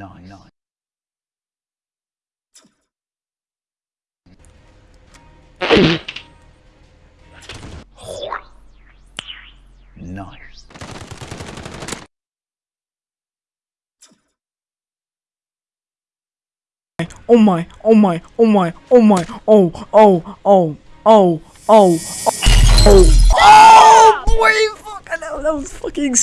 nice. nice. nice. Oh my, oh my, oh my, oh my, oh, oh, oh, oh, oh, oh, oh, oh, oh boy, fuck, that was fucking